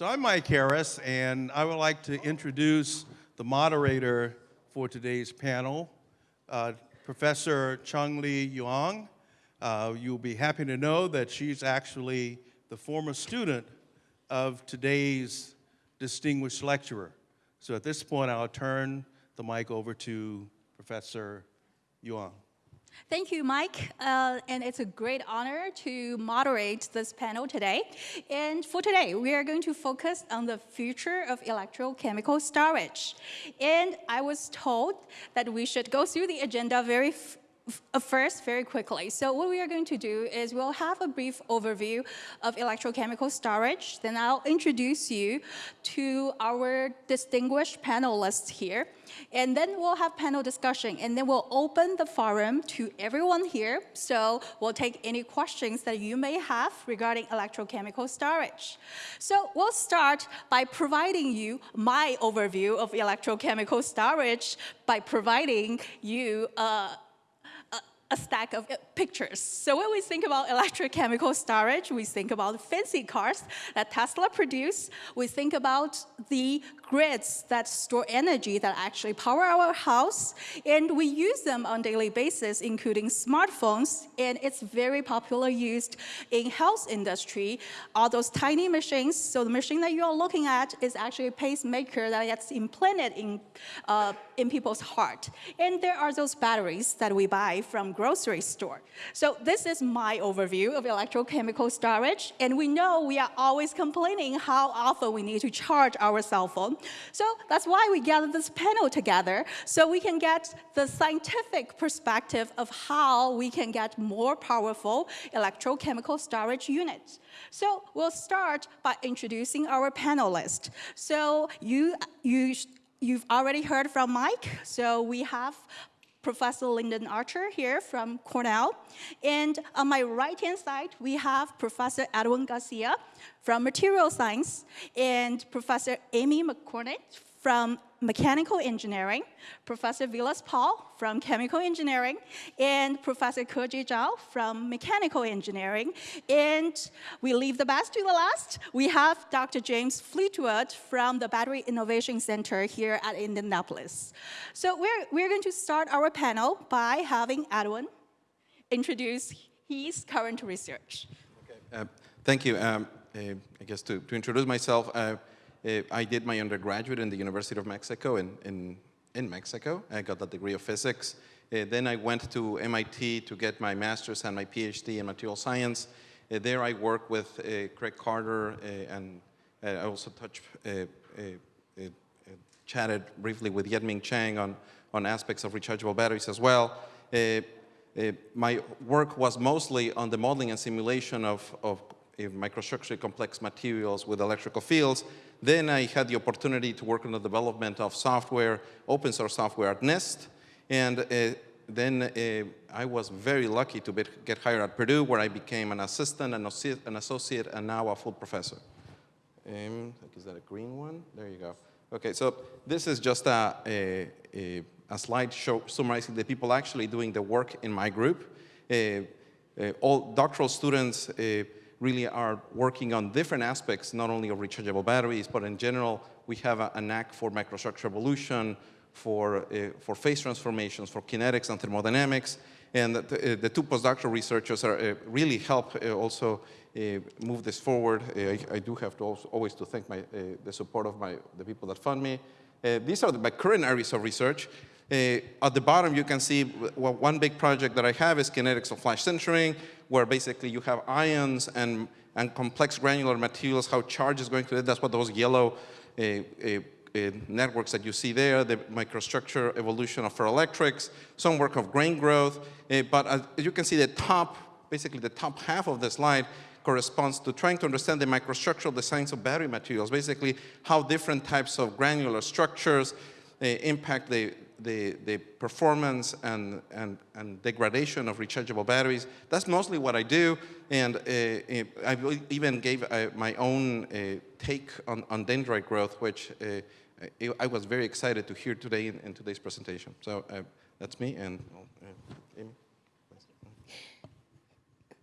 So I'm Mike Harris, and I would like to introduce the moderator for today's panel, uh, Professor Chung Lee Yuan. Uh, you'll be happy to know that she's actually the former student of today's distinguished lecturer. So at this point, I'll turn the mic over to Professor Yuan. Thank you, Mike. Uh, and it's a great honor to moderate this panel today. And for today, we are going to focus on the future of electrochemical storage. And I was told that we should go through the agenda very first, very quickly. So what we are going to do is we'll have a brief overview of electrochemical storage. Then I'll introduce you to our distinguished panelists here. And then we'll have panel discussion. And then we'll open the forum to everyone here. So we'll take any questions that you may have regarding electrochemical storage. So we'll start by providing you my overview of electrochemical storage by providing you uh, a stack of pictures. So when we think about electrochemical storage, we think about the fancy cars that Tesla produce. We think about the grids that store energy that actually power our house. And we use them on daily basis, including smartphones. And it's very popular used in health industry. All those tiny machines. So the machine that you're looking at is actually a pacemaker that gets implanted in, uh, in people's heart. And there are those batteries that we buy from grocery store. So this is my overview of electrochemical storage. And we know we are always complaining how often we need to charge our cell phone. So that's why we gathered this panel together, so we can get the scientific perspective of how we can get more powerful electrochemical storage units. So we'll start by introducing our panelists. So you, you, you've already heard from Mike, so we have Professor Lynden Archer here from Cornell. And on my right-hand side, we have Professor Edwin Garcia from Material Science and Professor Amy Marconnet from Mechanical Engineering, Professor Vilas Pol from Chemical Engineering, and Professor Kejie Zhao from Mechanical Engineering. And we leave the best to the last. We have Dr. James Fleetwood from the Battery Innovation Center here at Indianapolis. So we're, we're going to start our panel by having Edwin introduce his current research. Okay. Uh, thank you. Um, uh, I guess to, to introduce myself, uh, I did my undergraduate in the University of Mexico in, in, in Mexico. I got a degree of physics. Uh, then I went to MIT to get my master's and my PhD in material science. Uh, there I worked with uh, Craig Carter and I also touched, chatted briefly with Yet-Ming Chiang on, on aspects of rechargeable batteries as well. Uh, my work was mostly on the modeling and simulation of, of microstructurally complex materials with electrical fields. Then I had the opportunity to work on the development of software, open source software at NIST. And uh, then uh, I was very lucky to be, get hired at Purdue, where I became an assistant, an an associate and now a full professor. Um, is that a green one? There you go. Okay, so this is just a, a, a, a slide show summarizing the people actually doing the work in my group. Uh, uh all doctoral students uh, really are working on different aspects, not only of rechargeable batteries, but in general, we have a, a knack for microstructure evolution, for, uh, for phase transformations, for kinetics and thermodynamics. And the, uh, the two postdoctoral researchers are, uh, really help uh, also move this forward. I, I, do have to always to thank my, the support of my, the people that fund me. these are the, my current areas of research. Uh, at the bottom, you can see well, one big project that I have is kinetics of flash sintering, where basically you have ions and, and complex granular materials, how charge is going to, it. that's what those yellow uh, uh, networks that you see there, the microstructure evolution of ferroelectrics, some work of grain growth, but as you can see the top, basically the top half of the slide corresponds to trying to understand the microstructural designs of battery materials, basically how different types of granular structures uh, impact the, the, the performance and, and, and degradation of rechargeable batteries. That's mostly what I do, and uh, I even gave uh, my own uh, take on, on dendrite growth, which uh, I was very excited to hear today in, in today's presentation. So uh, that's me, and uh, Amy.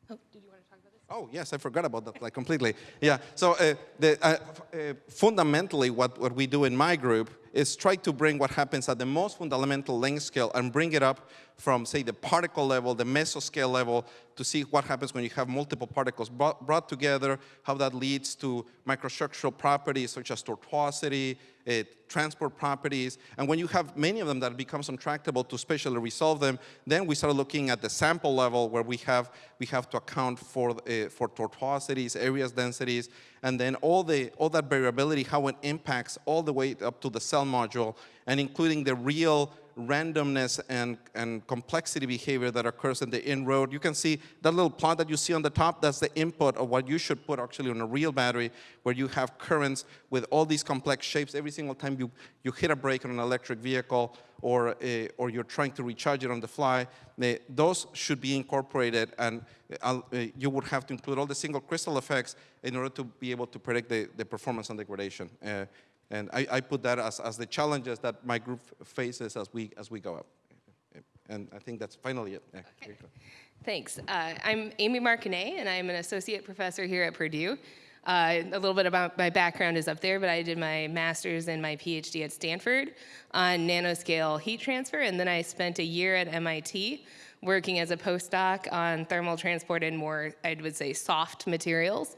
Oh, did you want to talk about this? Oh, yes, I forgot about that, like completely. Yeah, so uh, the, uh, uh, fundamentally what, what we do in my group is try to bring what happens at the most fundamental length scale and bring it up from, say, the particle level, the mesoscale level, to see what happens when you have multiple particles brought, together, how that leads to microstructural properties such as tortuosity, uh, transport properties, and when you have many of them that becomes untractable to spatially resolve them, then we start looking at the sample level where we have, we have to account for, uh, for tortuosities, areas densities, and then all, the, all that variability, how it impacts all the way up to the cell module, and including the real randomness and, and complexity behavior that occurs in the in-road. You can see that little plot that you see on the top, that's the input of what you should put actually on a real battery where you have currents with all these complex shapes. Every single time you, you hit a brake on an electric vehicle or, uh, or you're trying to recharge it on the fly, they, those should be incorporated and uh, you would have to include all the single crystal effects in order to be able to predict the, the performance and degradation. Uh, and I, I put that as, as the challenges that my group faces as we, as we go up. And I think that's finally it. Yeah, go. Thanks. Uh, I'm Amy Marconnet, and I'm an associate professor here at Purdue. Uh, a little bit about my background is up there, but I did my master's and my PhD at Stanford on nanoscale heat transfer, and then I spent a year at MIT working as a postdoc on thermal transport and more, I would say, soft materials.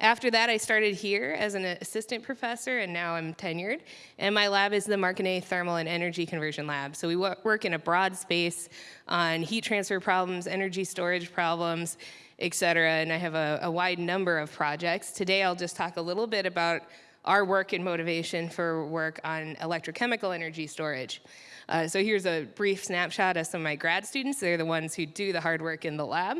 After that, I started here as an assistant professor, and now I'm tenured. And my lab is the Marconnet Thermal and Energy Conversion Lab. So we work in a broad space on heat transfer problems, energy storage problems, et cetera. And I have a, a wide number of projects. Today, I'll just talk a little bit about our work and motivation for work on electrochemical energy storage. Uh, so here's a brief snapshot of some of my grad students. They're the ones who do the hard work in the lab.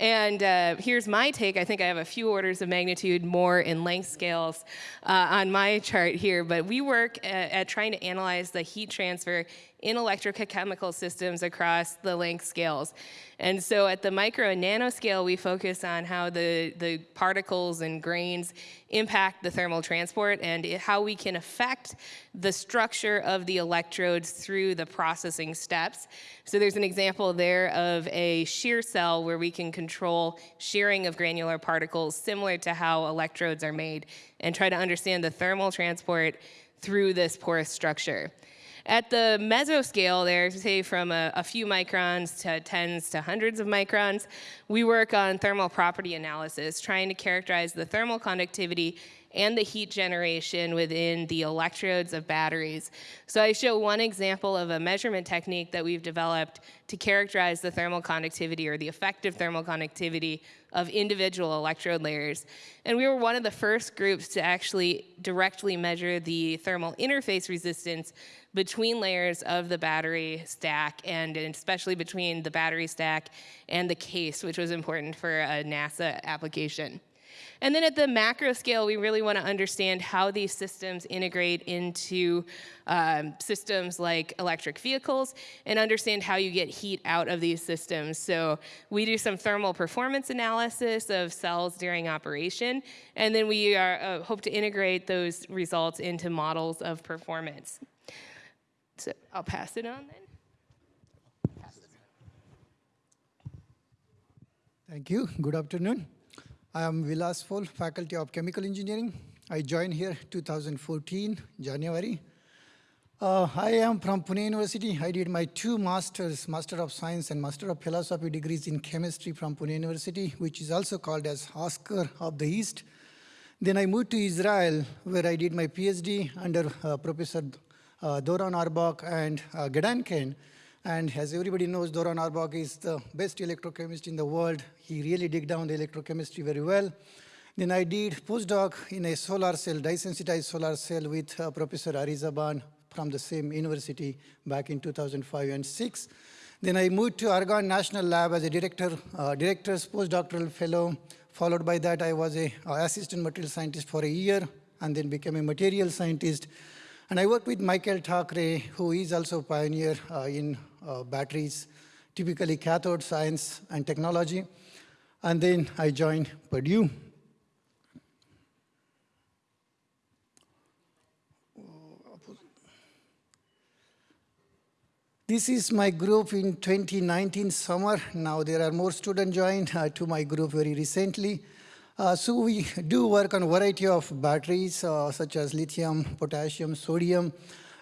And uh, here's my take. I think I have a few orders of magnitude more in length scales uh, on my chart here, but we work at, at trying to analyze the heat transfer in electrochemical systems across the length scales. And so at the micro and nano scale, we focus on how the, the particles and grains impact the thermal transport and how we can affect the structure of the electrodes through the processing steps. So there's an example there of a shear cell where we can control shearing of granular particles similar to how electrodes are made and try to understand the thermal transport through this porous structure. At the mesoscale there, say from a, a few microns to tens to hundreds of microns, we work on thermal property analysis, trying to characterize the thermal conductivity and the heat generation within the electrodes of batteries. So I show one example of a measurement technique that we've developed to characterize the thermal conductivity or the effective thermal conductivity of individual electrode layers. And we were one of the first groups to actually directly measure the thermal interface resistance between layers of the battery stack and especially between the battery stack and the case, which was important for a NASA application. And then at the macro scale, we really want to understand how these systems integrate into um, systems like electric vehicles and understand how you get heat out of these systems. So we do some thermal performance analysis of cells during operation, and then we are, uh, hope to integrate those results into models of performance. So I'll pass it on then. Thank you. Good afternoon. I am Vilas Pol, Faculty of Chemical Engineering. I joined here 2014, January. Uh, I am from Pune University. I did my two masters, Master of Science and Master of Philosophy degrees in chemistry from Pune University, which is also called as Oxford of the East. Then I moved to Israel, where I did my PhD under uh, Professor uh, Doron Aurbach and uh, Gedanken. And as everybody knows, Doron Aurbach is the best electrochemist in the world. He really dig down the electrochemistry very well. Then I did postdoc in a solar cell, dye-sensitized solar cell with uh, Professor Arie Zaban from the same university back in 2005 and 6. Then I moved to Argonne National Lab as a director, uh, director's postdoctoral fellow. Followed by that, I was a uh, assistant material scientist for a year and then became a material scientist. And I worked with Michael Thackeray, who is also a pioneer uh, in uh, batteries, typically cathode science and technology. And then I joined Purdue. This is my group in 2019 summer. Now there are more students joined uh, to my group very recently. Uh, so we do work on a variety of batteries, uh, such as lithium, potassium, sodium.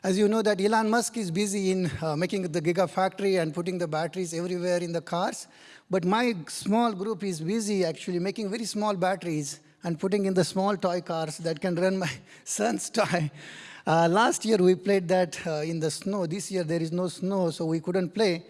As you know that Elon Musk is busy in uh, making the gigafactory and putting the batteries everywhere in the cars. But my small group is busy actually making very small batteries and putting in the small toy cars that can run my son's toy. Uh, last year we played that uh, in the snow. This year there is no snow, so we couldn't play.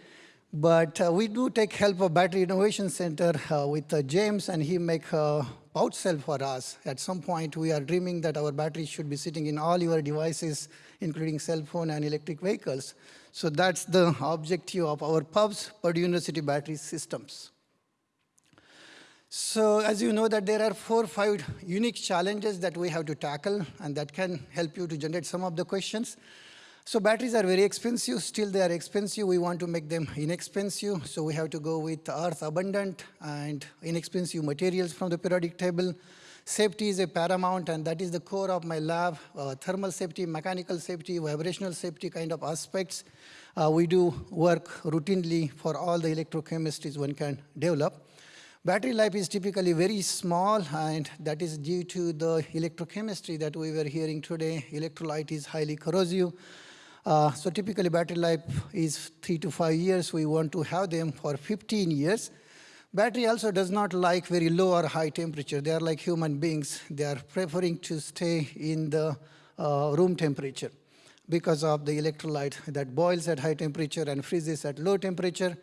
But uh, we do take help of Battery Innovation Center uh, with uh, James, and he make a pouch cell for us. At some point, we are dreaming that our batteries should be sitting in all your devices, including cell phone and electric vehicles. So that's the objective of our PUBS, Purdue University Battery Systems. So as you know that there are four or five unique challenges that we have to tackle and that can help you to generate some of the questions. So batteries are very expensive, still they are expensive. We want to make them inexpensive, so we have to go with earth abundant and inexpensive materials from the periodic table. Safety is a paramount, and that is the core of my lab, uh, thermal safety, mechanical safety, vibrational safety kind of aspects. Uh, we do work routinely for all the electrochemistries one can develop. Battery life is typically very small, and that is due to the electrochemistry that we were hearing today. Electrolyte is highly corrosive. Uh, so typically battery life is three to five years. We want to have them for 15 years. Battery also does not like very low or high temperature. They are like human beings. They are preferring to stay in the uh, room temperature because of the electrolyte that boils at high temperature and freezes at low temperature.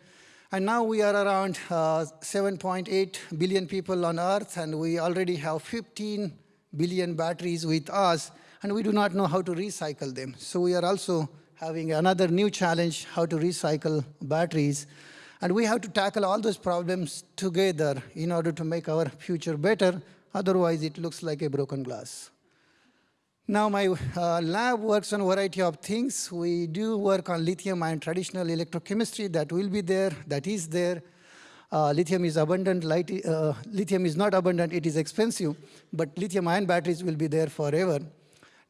And now we are around uh, 7.8 billion people on Earth, and we already have 15 billion batteries with us, and we do not know how to recycle them. So we are also having another new challenge, how to recycle batteries. And we have to tackle all those problems together in order to make our future better. Otherwise, it looks like a broken glass. Now my uh, lab works on a variety of things. We do work on lithium ion traditional electrochemistry that will be there, that is there. Uh, lithium is abundant, light, uh, lithium is not abundant, it is expensive, but lithium ion batteries will be there forever.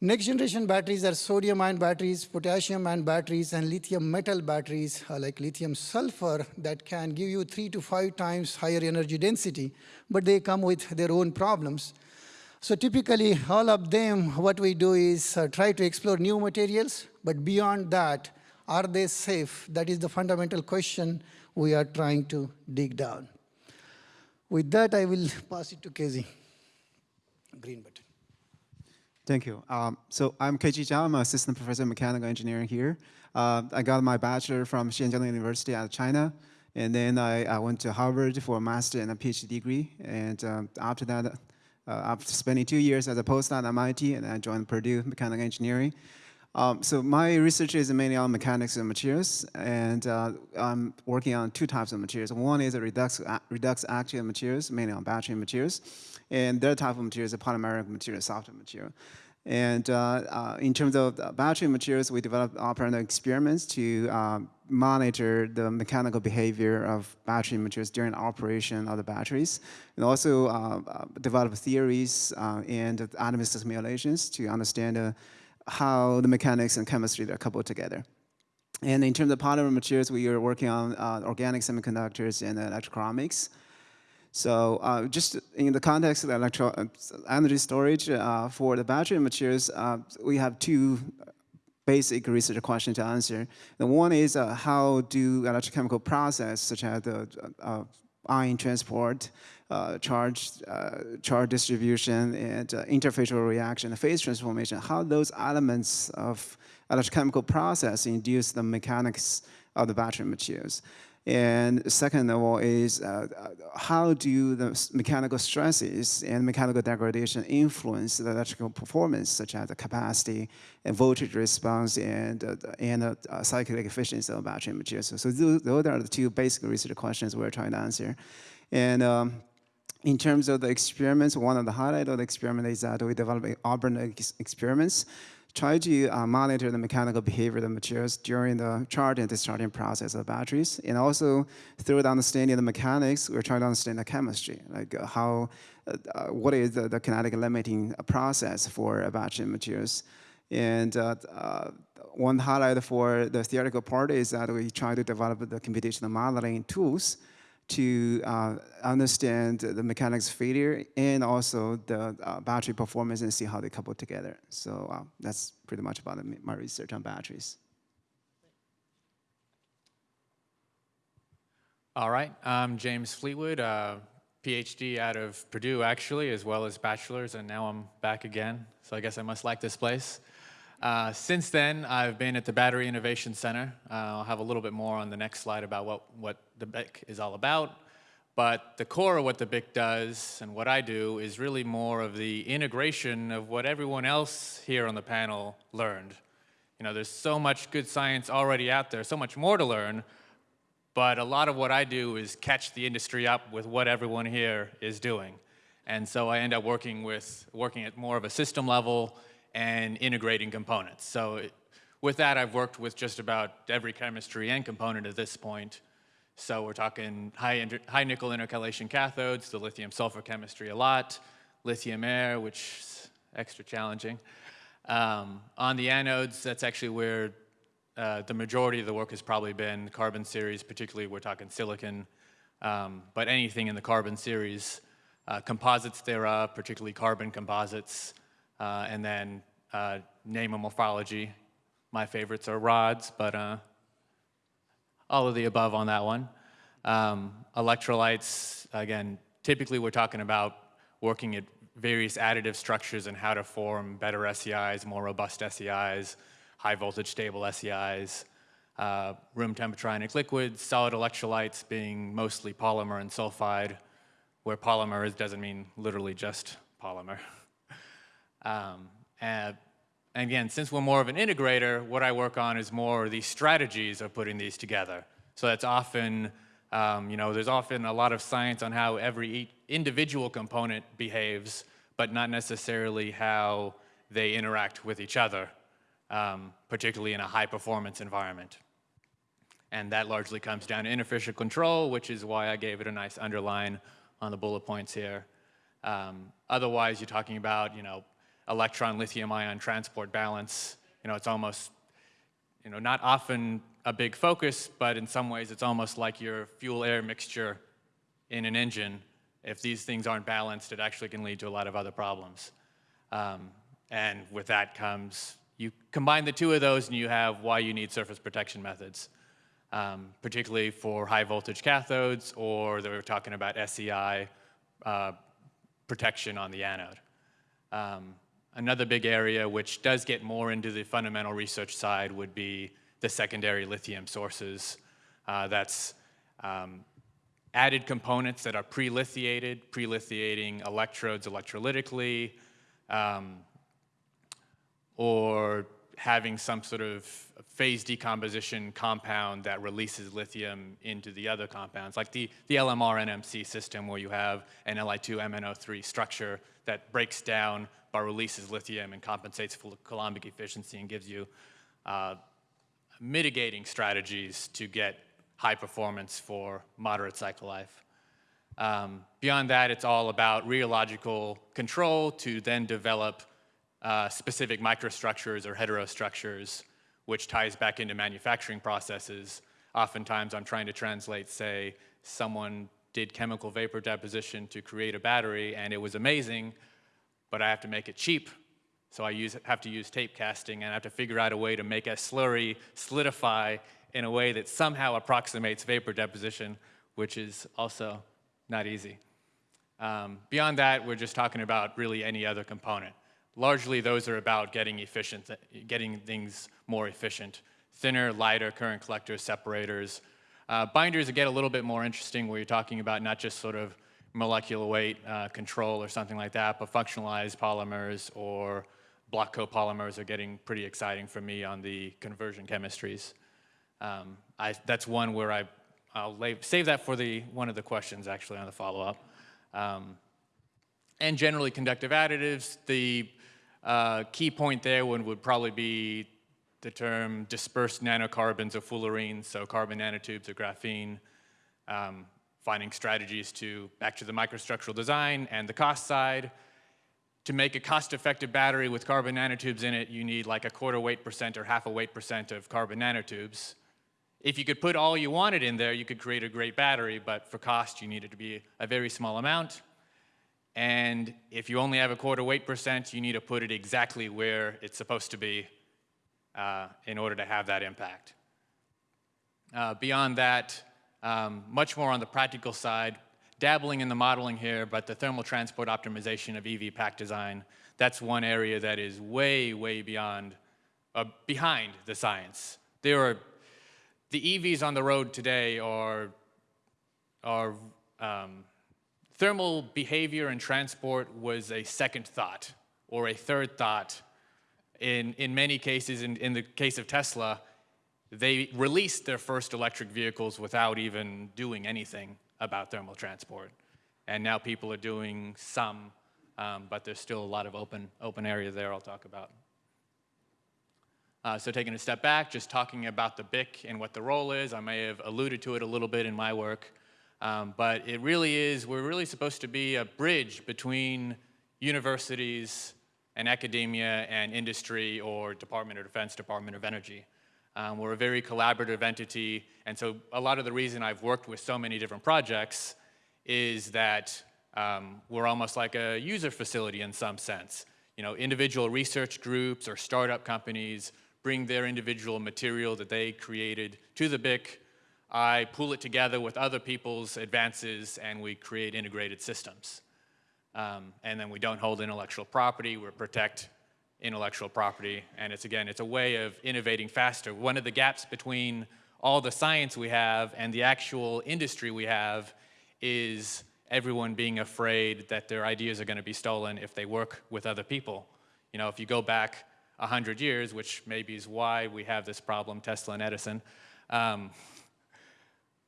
Next generation batteries are sodium ion batteries, potassium ion batteries, and lithium metal batteries uh, like lithium sulfur that can give you three to five times higher energy density, but they come with their own problems. So typically, all of them, what we do is uh, try to explore new materials, but beyond that, are they safe? That is the fundamental question we are trying to dig down. With that, I will pass it to Casey. Green. Thank you. Um, so I'm Kejie Zhao. I'm an assistant professor of mechanical engineering here. Uh, I got my bachelor from Xianjiang University out of China. And then I, I, went to Harvard for a master and a PhD degree. And um, after that, uh, after spending two years as a postdoc at MIT, and I joined Purdue Mechanical Engineering. Um, so my research is mainly on mechanics and materials, and uh, I'm working on two types of materials. One is a redox, redox active materials, mainly on battery materials, and the other type of material is a polymeric material, softer material. And uh, uh, in terms of battery materials, we developed operational experiments to uh, monitor the mechanical behavior of battery materials during operation of the batteries, and also uh, uh, develop theories uh, and atomistic simulations to understand how the mechanics and chemistry are coupled together. And in terms of polymer materials, we are working on organic semiconductors and electrochromics. So uh, just in the context of electro uh, energy storage uh, for the battery materials, uh, we have two basic research questions to answer. The one is uh, how do electrochemical process such as the uh, ion transport, charge, charge distribution, and interfacial reaction, phase transformation, how those elements of electrochemical process induce the mechanics of the battery materials. And second of all is uh, how do the mechanical stresses and mechanical degradation influence the electrical performance, such as the capacity and voltage response and, uh, and uh, cyclic efficiency of battery materials. So those, those are the two basic research questions we're trying to answer. And um, in terms of the experiments, one of the highlight of the experiment is that we developed operando experiments try to uh, monitor the mechanical behavior of the materials during the charge and discharging process of batteries. And also, through the understanding of the mechanics, we're trying to understand the chemistry, like uh, how, uh, uh what is the, the, kinetic limiting process for a battery materials. And uh, one highlight for the theoretical part is that we try to develop the computational modeling tools to uh, understand the mechanics failure and also the uh, battery performance and see how they couple together. So uh, that's pretty much about my research on batteries. All right, I'm James Fleetwood, uh, PhD out of Purdue actually, as well as bachelor's, and now I'm back again, so I guess I must like this place. Uh, since then, I've been at the Battery Innovation Center. Uh, I'll have a little bit more on the next slide about what, what the BIC is all about. But the core of what the BIC does and what I do is really more of the integration of what everyone else here on the panel learned. You know, there's so much good science already out there, so much more to learn, but a lot of what I do is catch the industry up with what everyone here is doing. And so I end up working with, working at more of a system level and integrating components. So it, with that, I've worked with just about every chemistry and component at this point. So we're talking high, high nickel intercalation cathodes, the lithium sulfur chemistry a lot, lithium air, which is extra challenging. Um, on the anodes, that's actually where uh, the majority of the work has probably been carbon series, particularly we're talking silicon, um, but anything in the carbon series, uh, composites thereof, particularly carbon composites, uh, and then uh, name and morphology. My favorites are rods, but uh, all of the above on that one. Um, electrolytes, again, typically we're talking about working at various additive structures and how to form better SEIs, more robust SEIs, high voltage stable SEIs, uh, room temperature ionic liquids, solid electrolytes being mostly polymer and sulfide, where polymer is, doesn't mean literally just polymer. um, and, again, since we're more of an integrator, what I work on is more the strategies of putting these together. So that's often, um, you know, there's often a lot of science on how every individual component behaves, but not necessarily how they interact with each other um, particularly in a high performance environment. And that largely comes down to inefficient control, which is why I gave it a nice underline on the bullet points here. Um, otherwise, you're talking about, you know, electron lithium ion transport balance. You know, it's almost, you know, not often a big focus, but in some ways it's almost like your fuel air mixture in an engine. If these things aren't balanced, it actually can lead to a lot of other problems. Um, and with that comes you combine the two of those and you have why you need surface protection methods, um, particularly for high voltage cathodes or they were talking about SEI uh, protection on the anode. Um, another big area which does get more into the fundamental research side would be the secondary lithium sources. Uh, that's um, added components that are pre-lithiated, pre-lithiating electrodes electrolytically, um, or having some sort of phase decomposition compound that releases lithium into the other compounds, like the, the LMR NMC system where you have an Li2MnO3 structure that breaks down but releases lithium and compensates for the Coulombic efficiency and gives you uh, mitigating strategies to get high performance for moderate cycle life. Um, beyond that, it's all about rheological control to then develop uh, specific microstructures or heterostructures, which ties back into manufacturing processes. Oftentimes I'm trying to translate, say, someone did chemical vapor deposition to create a battery and it was amazing, but I have to make it cheap. So I use, have to use tape casting and I have to figure out a way to make a slurry solidify in a way that somehow approximates vapor deposition, which is also not easy. Um, beyond that, we're just talking about really any other component. Largely, those are about getting efficient, getting things more efficient. Thinner, lighter current collectors, separators. Uh, binders get a little bit more interesting where you're talking about not just sort of molecular weight uh, control or something like that, but functionalized polymers or block copolymers are getting pretty exciting for me on the conversion chemistries. Um, I, that's one where I, I'll lay, save that for the, one of the questions actually on the follow-up. Um, and generally conductive additives, the uh, key point there one would probably be the term dispersed nanocarbons of fullerene, so carbon nanotubes of graphene, um, finding strategies to, back to the microstructural design and the cost side, to make a cost-effective battery with carbon nanotubes in it, you need like a quarter weight percent or half a weight percent of carbon nanotubes. If you could put all you wanted in there, you could create a great battery, but for cost, you need it to be a very small amount. And if you only have a quarter weight percent, you need to put it exactly where it's supposed to be uh, in order to have that impact. Uh, beyond that, um, much more on the practical side, dabbling in the modeling here, but the thermal transport optimization of EV pack design, that's one area that is way, way beyond, uh, behind the science. There are, the EVs on the road today are, are um, thermal behavior and transport was a second thought or a third thought. In, in many cases, in, in the case of Tesla, they released their first electric vehicles without even doing anything about thermal transport. And now people are doing some, um, but there's still a lot of open, open area there I'll talk about. Uh, so taking a step back, just talking about the BIC and what the role is, I may have alluded to it a little bit in my work, um, but it really is, we're really supposed to be a bridge between universities and academia and industry or Department of Defense, Department of Energy. Um, we're a very collaborative entity, and so a lot of the reason I've worked with so many different projects is that um, we're almost like a user facility in some sense. You know, individual research groups or startup companies bring their individual material that they created to the BIC. I pool it together with other people's advances, and we create integrated systems. Um, and then we don't hold intellectual property, we protect intellectual property. And it's again, it's a way of innovating faster. One of the gaps between all the science we have and the actual industry we have is everyone being afraid that their ideas are going to be stolen if they work with other people. You know, if you go back 100 years, which maybe is why we have this problem, Tesla and Edison, um,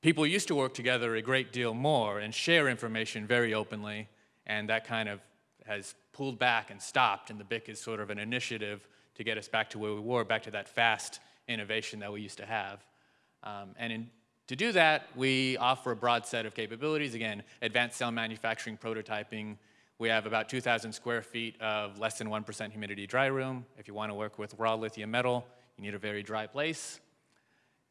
people used to work together a great deal more and share information very openly, and that kind of has pulled back and stopped, and the BIC is sort of an initiative to get us back to where we were, back to that fast innovation that we used to have. Um, and in, to do that, we offer a broad set of capabilities. Again, advanced cell manufacturing, prototyping. We have about 2,000 square feet of less than 1% humidity dry room. If you want to work with raw lithium metal, you need a very dry place.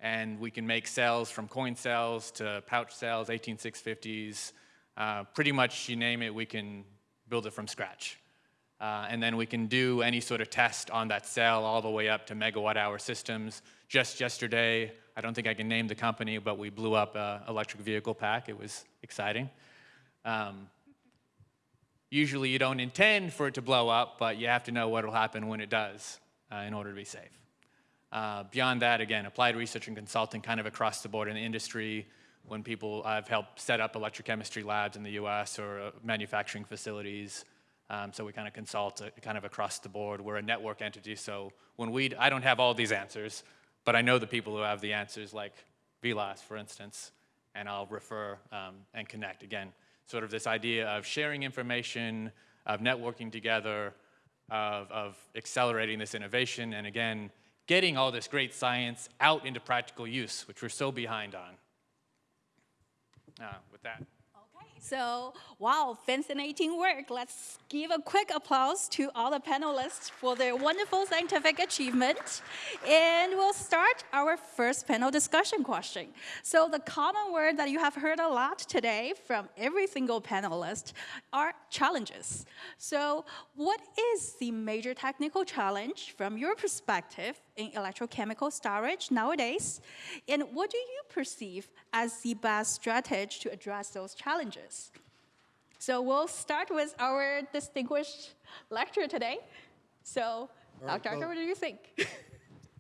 And we can make cells from coin cells to pouch cells, 18650s. Uh, pretty much you name it, we can build it from scratch. Uh, and then we can do any sort of test on that cell all the way up to megawatt hour systems. Just yesterday, I don't think I can name the company, but we blew up an electric vehicle pack. It was exciting. Um, usually you don't intend for it to blow up, but you have to know what will happen when it does uh, in order to be safe. Uh, beyond that, again, applied research and consulting kind of across the board in the industry, when people, I've helped set up electrochemistry labs in the US or uh, manufacturing facilities. Um, so we kind of consult uh, kind of across the board. We're a network entity, so when we, I don't have all these answers, but I know the people who have the answers, like Vilas, for instance, and I'll refer um, and connect. Again, sort of this idea of sharing information, of networking together, of, of accelerating this innovation, and again, getting all this great science out into practical use, which we're so behind on uh, with that. Okay, so wow, fascinating work. Let's give a quick applause to all the panelists for their wonderful scientific achievement. And we'll start our first panel discussion question. So the common word that you have heard a lot today from every single panelist are challenges. So what is the major technical challenge from your perspective in electrochemical storage nowadays? And what do you perceive as the best strategy to address those challenges? So we'll start with our distinguished lecturer today. So, right, Dr. well- what do you think?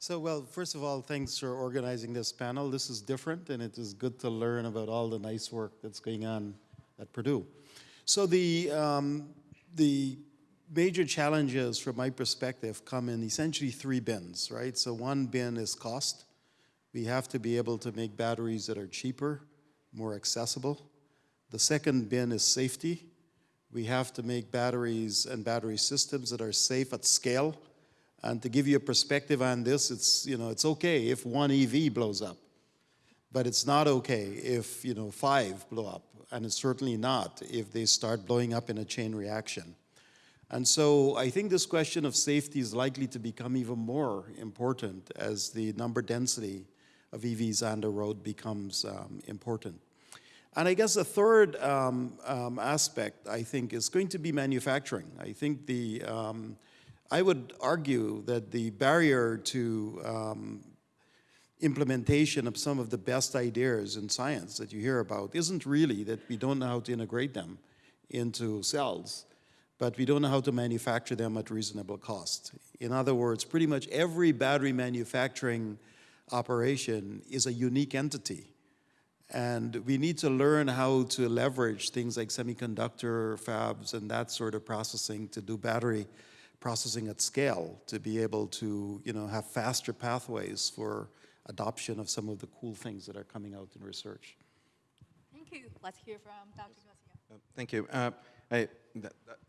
So, well, first of all, thanks for organizing this panel. This is different, and it is good to learn about all the nice work that's going on at Purdue. So the, um, the major challenges from my perspective come in essentially three bins, right? So one bin is cost. We have to be able to make batteries that are cheaper, more accessible. The second bin is safety. We have to make batteries and battery systems that are safe at scale. And to give you a perspective on this, it's, you know, it's okay if one EV blows up, but it's not okay if, you know, five blow up, and it's certainly not if they start blowing up in a chain reaction. And so I think this question of safety is likely to become even more important as the number density of EVs on the road becomes um, important. And I guess the third um, um, aspect, I think, is going to be manufacturing. I think the, um, I would argue that the barrier to um, implementation of some of the best ideas in science that you hear about isn't really that we don't know how to integrate them into cells, but we don't know how to manufacture them at reasonable cost. In other words, pretty much every battery manufacturing operation is a unique entity. And we need to learn how to leverage things like semiconductor fabs and that sort of processing to do battery processing at scale to be able to, you know, have faster pathways for adoption of some of the cool things that are coming out in research. Thank you. Let's hear from Dr. Garcia. Thank you. Uh, I,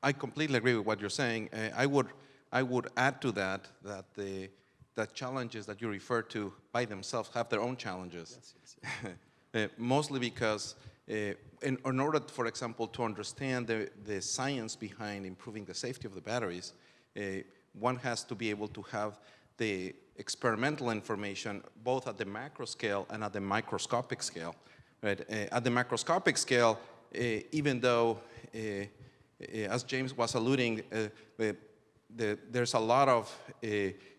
I completely agree with what you're saying. Uh, I would, I would add to that that the, the challenges that you refer to by themselves have their own challenges. Uh, mostly because uh, in, in order, for example, to understand the, the science behind improving the safety of the batteries, uh, one has to be able to have the experimental information both at the macro scale and at the microscopic scale. Right? Uh, at the macroscopic scale, uh, even though, as James was alluding, uh, the, the, there's a lot of uh,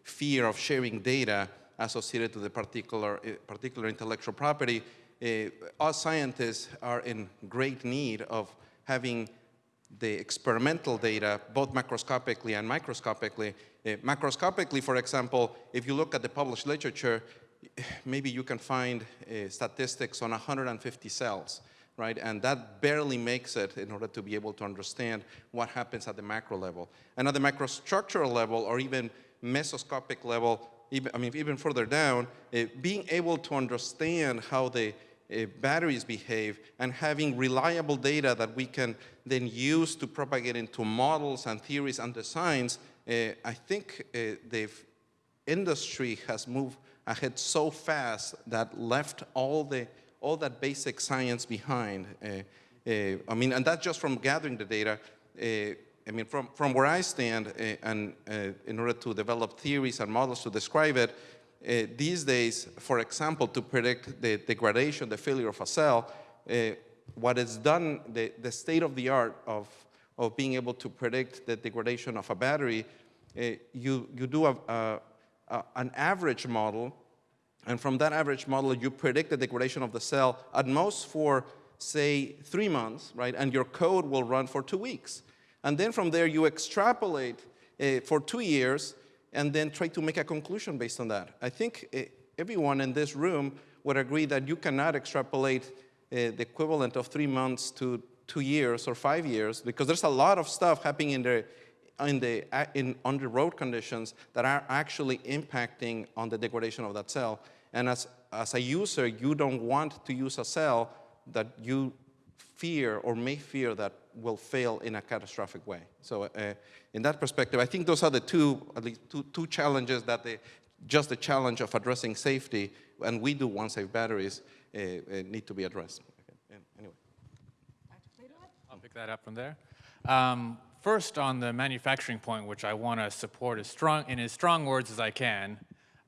fear of sharing data associated to the particular, particular intellectual property, us scientists are in great need of having the experimental data, both macroscopically and microscopically. Uh, macroscopically, for example, if you look at the published literature, maybe you can find uh, statistics on 150 cells, right? And that barely makes it in order to be able to understand what happens at the macro level. And at the microstructural level, or even mesoscopic level, even, I mean, even further down, uh, being able to understand how the uh, batteries behave and having reliable data that we can then use to propagate into models and theories and designs, uh, I think the industry has moved ahead so fast that left all the all that basic science behind. Uh, uh, I mean, and that's just from gathering the data. Uh, I mean, from, from where I stand, and in order to develop theories and models to describe it, uh, these days, for example, to predict the degradation, the failure of a cell, uh, what is done, the, the state of the art of, of being able to predict the degradation of a battery, uh, you, you do a, a, an average model, and from that average model, you predict the degradation of the cell at most for, say, three months, right? And your code will run for two weeks. And then from there, you extrapolate uh, for two years and then try to make a conclusion based on that. I think uh, everyone in this room would agree that you cannot extrapolate uh, the equivalent of three months to two years or five years because there's a lot of stuff happening in the in the in on the road conditions that are actually impacting on the degradation of that cell. And as as a user, you don't want to use a cell that you fear or may fear that will fail in a catastrophic way. So uh, in that perspective, I think those are the two, at least two, two challenges that they, just the challenge of addressing safety, and we do one-safe batteries, uh, uh, need to be addressed. Anyway. I'll pick that up from there. Um, first, on the manufacturing point, which I want to support as strong, in as strong words as I can,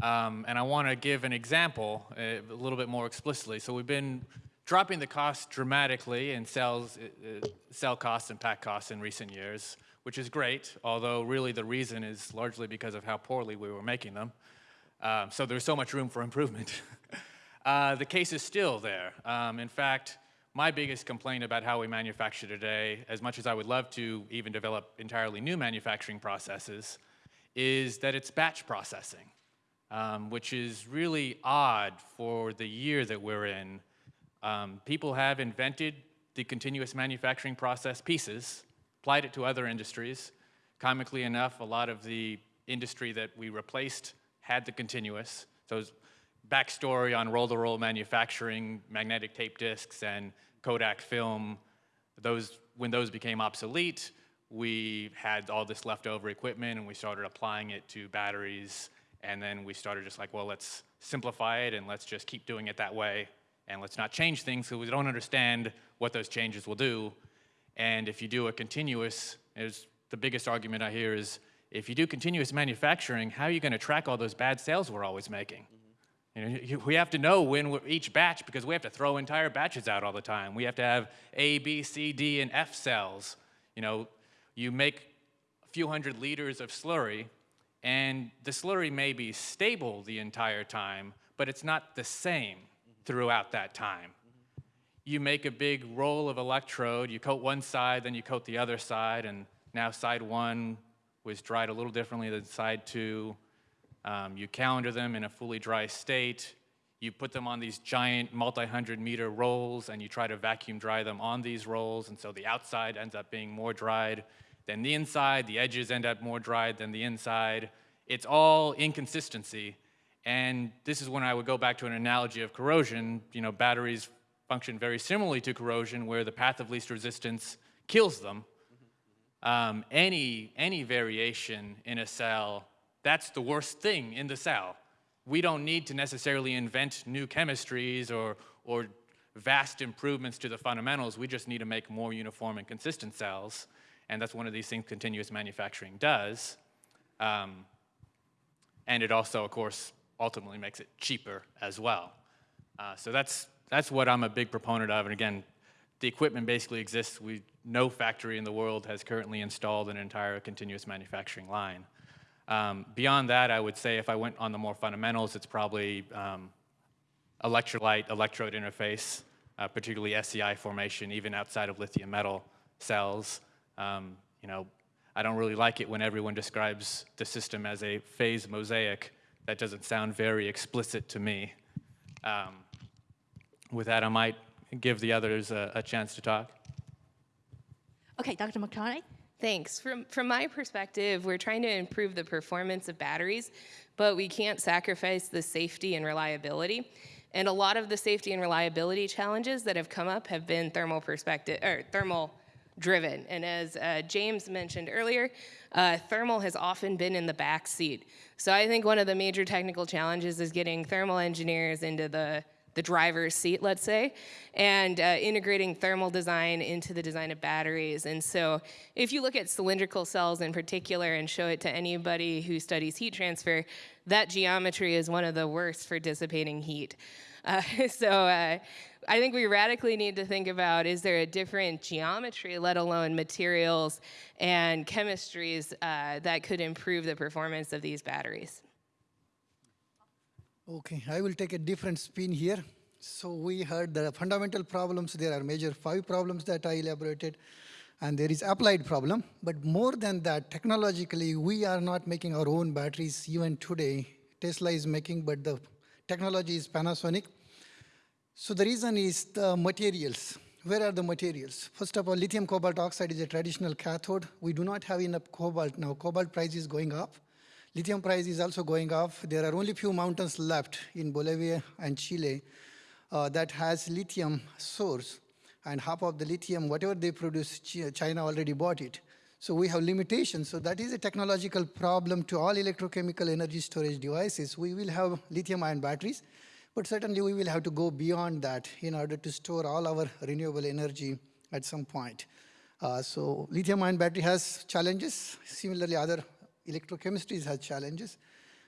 um, and I want to give an example uh, a little bit more explicitly. So we've been dropping the cost dramatically in cells, uh, cell costs and pack costs in recent years, which is great, although really the reason is largely because of how poorly we were making them. Um, so there's so much room for improvement. uh, the case is still there. Um, in fact, my biggest complaint about how we manufacture today, as much as I would love to even develop entirely new manufacturing processes, is that it's batch processing, um, which is really odd for the year that we're in. Um, people have invented the continuous manufacturing process pieces, applied it to other industries. Comically enough, a lot of the industry that we replaced had the continuous. So backstory on roll-to-roll manufacturing, magnetic tape discs, and Kodak film, those, when those became obsolete, we had all this leftover equipment and we started applying it to batteries. And then we started just like, well, let's simplify it and let's just keep doing it that way. And let's not change things because we don't understand what those changes will do. And if you do a continuous, there's the biggest argument I hear is, if you do continuous manufacturing, how are you going to track all those bad sales we're always making? You know, you- we have to know when each batch because we have to throw entire batches out all the time. We have to have A, B, C, D, and F cells. You know, you make a few hundred liters of slurry, and the slurry may be stable the entire time, but it's not the same throughout that time. You make a big roll of electrode, you coat one side, then you coat the other side, and now side one was dried a little differently than side two. Um, you calender them in a fully dry state. You put them on these giant multi-hundred meter rolls and you try to vacuum dry them on these rolls. And so the outside ends up being more dried than the inside. The edges end up more dried than the inside. It's all inconsistency. And this is when I would go back to an analogy of corrosion. You know, batteries function very similarly to corrosion where the path of least resistance kills them um, any, any variation in a cell, that's the worst thing in the cell. We don't need to necessarily invent new chemistries or, or vast improvements to the fundamentals. We just need to make more uniform and consistent cells. And that's one of these things continuous manufacturing does. Um, and it also, of course, ultimately makes it cheaper as well. Uh, so that's, that's what I'm a big proponent of. And again, the equipment basically exists. We, no factory in the world has currently installed an entire continuous manufacturing line. Um, beyond that, I would say if I went on the more fundamentals, it's probably um, electrolyte electrode interface, uh, particularly SEI formation, even outside of lithium metal cells. Um, you know, I don't really like it when everyone describes the system as a phase mosaic. That doesn't sound very explicit to me. Um, with that, I might give the others a, a chance to talk. Okay, Dr. McCartney? Thanks. From, from my perspective, we're trying to improve the performance of batteries, but we can't sacrifice the safety and reliability. And a lot of the safety and reliability challenges that have come up have been thermal perspective or thermal driven. And as uh, James mentioned earlier, uh, thermal has often been in the back seat. So I think one of the major technical challenges is getting thermal engineers into the the driver's seat, let's say, and uh, integrating thermal design into the design of batteries. And so if you look at cylindrical cells in particular and show it to anybody who studies heat transfer, that geometry is one of the worst for dissipating heat. Uh, so uh, I think we radically need to think about, is there a different geometry, let alone materials and chemistries uh, that could improve the performance of these batteries? Okay, I will take a different spin here. So we heard the fundamental problems. There are major five problems that I elaborated, and there is applied problem. But more than that, technologically, we are not making our own batteries even today. Tesla is making, but the technology is Panasonic. So the reason is the materials. Where are the materials? First of all, lithium cobalt oxide is a traditional cathode. We do not have enough cobalt now. Cobalt price is going up. Lithium price is also going up. There are only few mountains left in Bolivia and Chile uh, that has lithium source. And half of the lithium, whatever they produce, China already bought it. So we have limitations. So that is a technological problem to all electrochemical energy storage devices. We will have lithium ion batteries, but certainly we will have to go beyond that in order to store all our renewable energy at some point. Uh, so lithium ion battery has challenges. Similarly, other electrochemistries has challenges.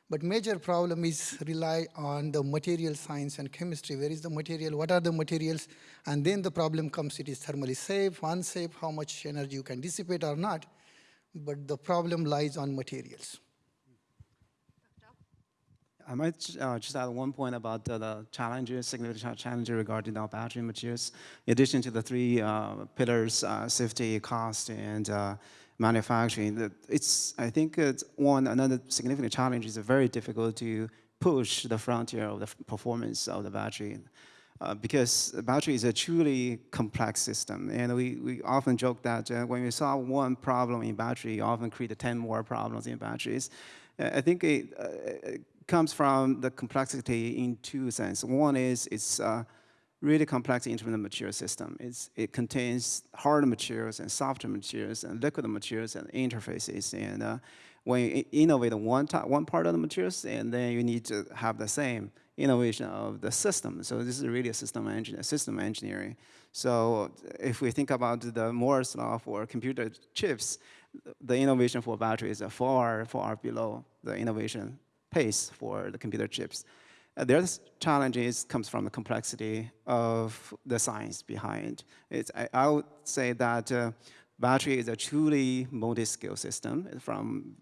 But major problem is rely on the material science and chemistry. Where is the material? What are the materials? And then the problem comes, it is thermally safe, unsafe, how much energy you can dissipate or not. But the problem lies on materials. I might uh, just add one point about uh, the challenges, significant challenges regarding our battery materials. In addition to the three uh, pillars, uh, safety, cost, and uh, manufacturing, it's, I think it's one, another significant challenge is very difficult to push the frontier of the performance of the battery. Uh, because the battery is a truly complex system. And we, we often joke that uh, when we solve one problem in battery, you often create 10 more problems in batteries. Uh, I think it, it, comes from the complexity in two senses. One is it's uh, really complex in terms of material system. It's, it contains hard materials and soft materials and liquid materials and interfaces. And uh, when you innovate one, one part of the materials, and then you need to have the same innovation of the system. So this is really a system, system engineering. So if we think about the Moore's law for computer chips, the innovation for batteries are far, far below the innovation pace for the computer chips. Uh, the other challenge is, comes from the complexity of the science behind. It's, I, I would say that uh, battery is a truly multi-scale system from,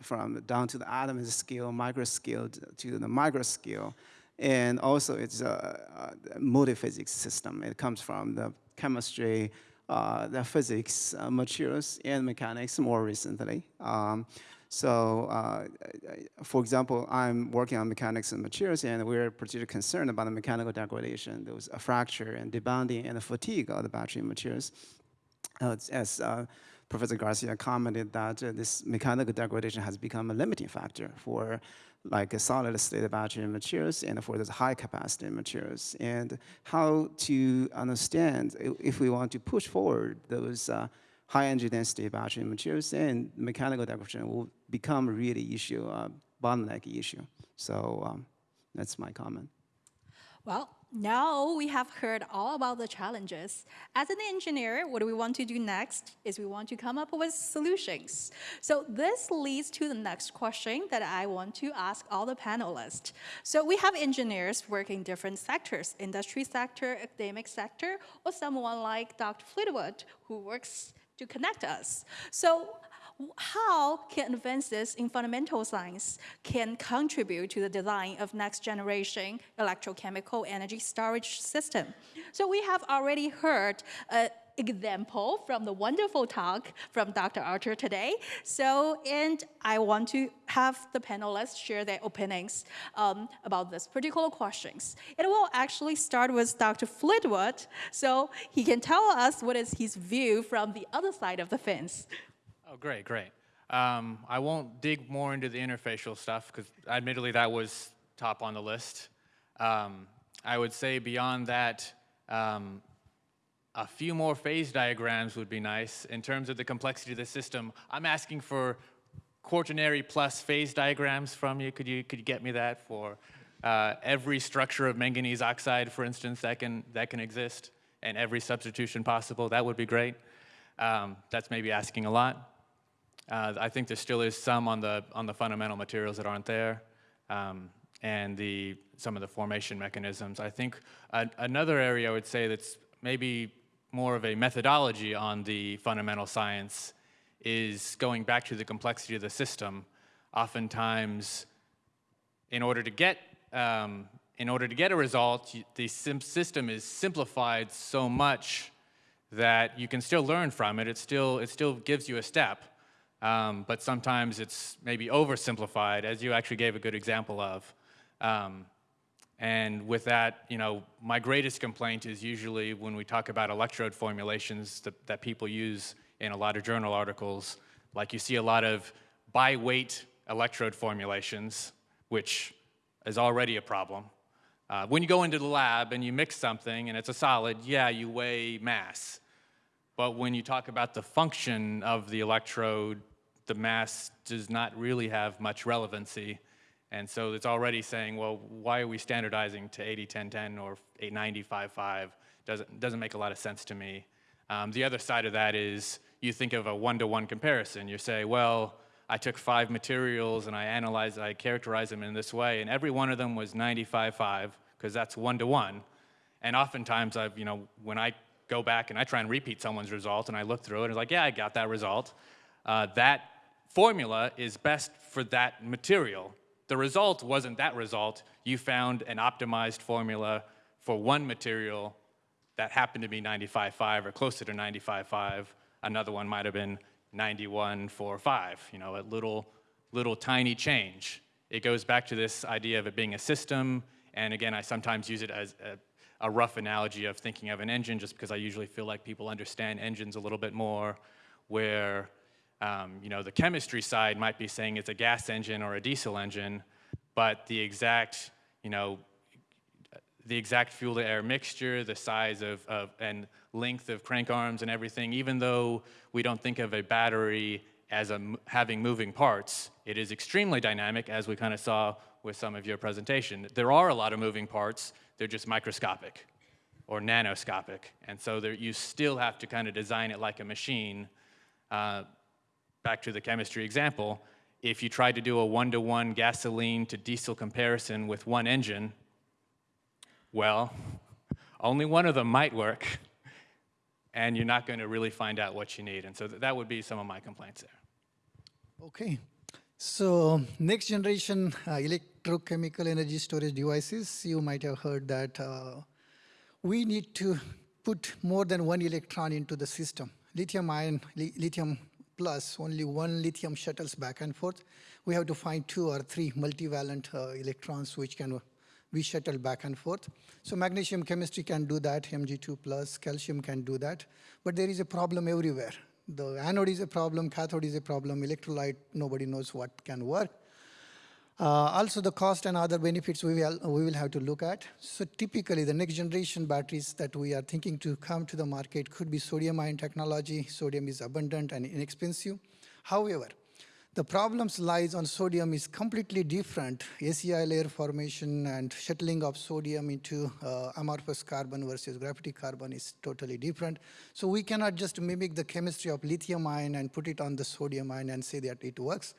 from down to the atom scale, micro scale to the micro scale. And also it's a, a multi-physics system. It comes from the chemistry, uh, the physics, uh, materials, and mechanics more recently. Um, so, uh, for example, I'm working on mechanics and materials, and we're particularly concerned about the mechanical degradation, those fracture and debonding and the fatigue of the battery materials. Uh, as uh, Professor Garcia commented, that uh, this mechanical degradation has become a limiting factor for like solid state battery materials and for those high capacity materials. And how to understand if we want to push forward those uh, high energy density battery materials, and mechanical degradation will become a really issue, uh, bottleneck issue. So um, that's my comment. Well, now we have heard all about the challenges. As an engineer, what we want to do next is we want to come up with solutions. So this leads to the next question that I want to ask all the panelists. So we have engineers working different sectors, industry sector, academic sector, or someone like Dr. Fleetwood who works to connect us. So how can advances in fundamental science can contribute to the design of next generation electrochemical energy storage system. So we have already heard an example from the wonderful talk from Dr. Archer today. So, and I want to have the panelists share their opinions um, about this particular questions. It will actually start with Dr. Fleetwood, so he can tell us what is his view from the other side of the fence. Oh, great, great. Um, I won't dig more into the interfacial stuff because admittedly that was top on the list. Um, I would say beyond that, um, a few more phase diagrams would be nice in terms of the complexity of the system. I'm asking for quaternary plus phase diagrams from you. Could you could you get me that for uh, every structure of manganese oxide, for instance, that can that can exist, and every substitution possible? That would be great. Um, that's maybe asking a lot. Uh, I think there still is some on the on the fundamental materials that aren't there, um, and the some of the formation mechanisms. I think another area I would say that's maybe more of a methodology on the fundamental science is going back to the complexity of the system. Oftentimes, in order to get um, in order to get a result, the sim- system is simplified so much that you can still learn from it. It still it still gives you a step, um, but sometimes it's maybe oversimplified, as you actually gave a good example of. Um, and with that, you know, my greatest complaint is usually when we talk about electrode formulations that, that people use in a lot of journal articles. Like you see a lot of by weight electrode formulations, which is already a problem. Uh, when you go into the lab and you mix something and it's a solid, yeah, you weigh mass. But when you talk about the function of the electrode, the mass does not really have much relevancy. And so it's already saying, well, why are we standardizing to 80, 10, 10 or 890, 5, 5? Doesn't, doesn't make a lot of sense to me. Um, the other side of that is you think of a one-to-one comparison. You say, well, I took five materials and I analyzed, I characterized them in this way, and every one of them was 95.5, because that's one-to-one. And oftentimes, I've, you know, when I go back and I try and repeat someone's result and I look through it, and it's like, yeah, I got that result. Uh, that formula is best for that material. The result wasn't that result. You found an optimized formula for one material that happened to be 95.5 or closer to 95.5. Another one might have been 91.45, you know, a little, little tiny change. It goes back to this idea of it being a system, and again, I sometimes use it as a, a rough analogy of thinking of an engine just because I usually feel like people understand engines a little bit more, where um, you know, the chemistry side might be saying it's a gas engine or a diesel engine, but the exact, you know, the exact fuel to air mixture, the size of, of and length of crank arms and everything, even though we don't think of a battery as a, having moving parts, it is extremely dynamic, as we kind of saw with some of your presentation. There are a lot of moving parts, they're just microscopic or nanoscopic, and so there, you still have to kind of design it like a machine. Uh, back to the chemistry example, if you tried to do a one-to-one gasoline to diesel comparison with one engine, well, only one of them might work, and you're not going to really find out what you need. And so th- that would be some of my complaints there. Okay. So next generation uh, electrochemical energy storage devices, you might have heard that uh, we need to put more than one electron into the system. Lithium ion, li lithium plus, only one lithium shuttles back and forth. We have to find two or three multivalent uh, electrons which can be shuttled back and forth. So magnesium chemistry can do that, Mg2 plus, calcium can do that, but there is a problem everywhere. The anode is a problem, cathode is a problem, electrolyte, nobody knows what can work. Uh, also, the cost and other benefits we will, we will have to look at. So typically, the next generation batteries that we are thinking to come to the market could be sodium ion technology. Sodium is abundant and inexpensive. However, the problems lies on sodium is completely different. SEI layer formation and shuttling of sodium into uh, amorphous carbon versus graphitic carbon is totally different. So we cannot just mimic the chemistry of lithium ion and put it on the sodium ion and say that it works.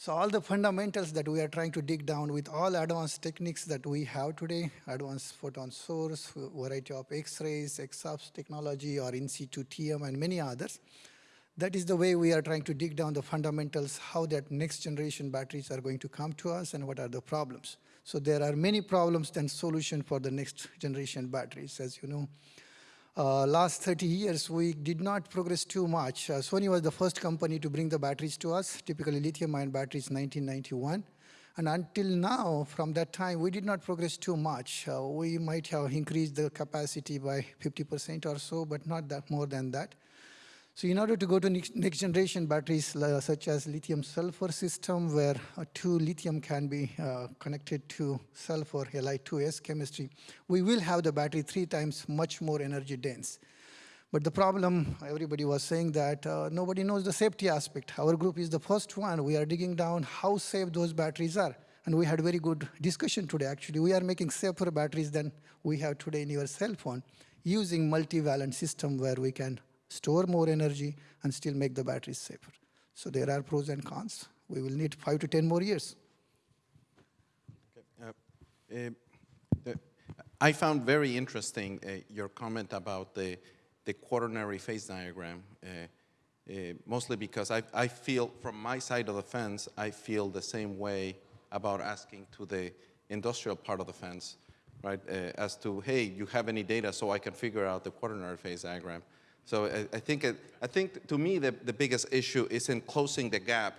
So all the fundamentals that we are trying to dig down with all advanced techniques that we have today, advanced photon source, variety of X-rays, X-ups technology, or in situ TM, and many others. That is the way we are trying to dig down the fundamentals, how that next generation batteries are going to come to us and what are the problems. So there are many problems than solution for the next generation batteries, as you know. Uh, last 30 years, we did not progress too much. Uh, Sony was the first company to bring the batteries to us, typically lithium-ion batteries 1991. And until now, from that time, we did not progress too much. Uh, we might have increased the capacity by 50% or so, but not that more than that. So in order to go to next, generation batteries such as lithium sulfur system where uh, two lithium can be uh, connected to sulfur Li2S chemistry, we will have the battery three times much more energy dense. But the problem, everybody was saying that uh, nobody knows the safety aspect. Our group is the first one. We are digging down how safe those batteries are. And we had very good discussion today, actually. We are making safer batteries than we have today in your cell phone using multivalent system where we can store more energy, and still make the batteries safer. So there are pros and cons. We will need five to 10 more years. Uh, uh, the- I found very interesting uh, your comment about the, the quaternary phase diagram, uh, mostly because I, I feel, from my side of the fence, I feel the same way about asking to the industrial part of the fence, right, as to, hey, you have any data so I can figure out the quaternary phase diagram. So I, I think, it, I think to me the, the biggest issue is in closing the gap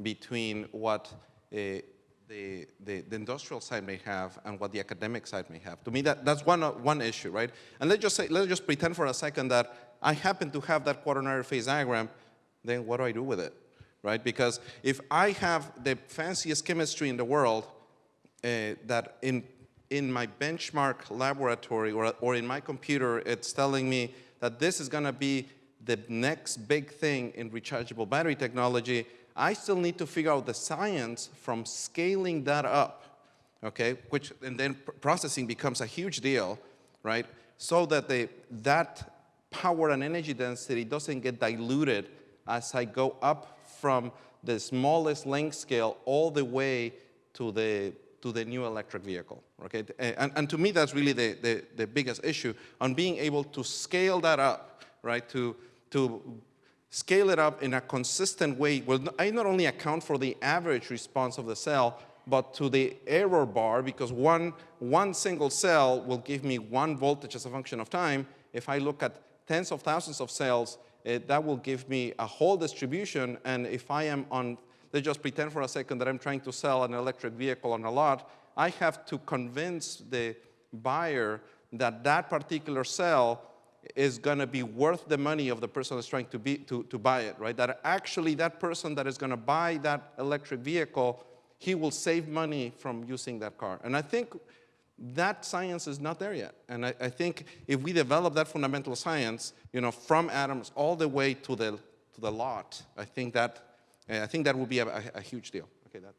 between what uh, the, the, the industrial side may have and what the academic side may have. To me, that, that's one, one issue, right? And let's just say, let's just pretend for a second that I happen to have that quaternary phase diagram, then what do I do with it, right? Because if I have the fanciest chemistry in the world, uh, that in, in my benchmark laboratory or, or in my computer, it's telling me that this is gonna be the next big thing in rechargeable battery technology, I still need to figure out the science from scaling that up, okay? Which, and then pr- processing becomes a huge deal, right? So that the, that power and energy density doesn't get diluted as I go up from the smallest length scale all the way to the, to the new electric vehicle, okay? And, and to me, that's really the, the, the biggest issue on being able to scale that up, right? To, to scale it up in a consistent way will I not only account for the average response of the cell, but to the error bar, because one, one single cell will give me one voltage as a function of time. If I look at tens of thousands of cells, it, that will give me a whole distribution, and if I am on, let's just pretend for a second that I'm trying to sell an electric vehicle on a lot, I have to convince the buyer that that particular cell is going to be worth the money of the person that's trying to, be, to, to buy it, right? That actually that person that is going to buy that electric vehicle, he will save money from using that car. And I think that science is not there yet. And I, I think if we develop that fundamental science, you know, from atoms all the way to the, to the lot, I think that, I think that would be a, a, a huge deal. Okay, that.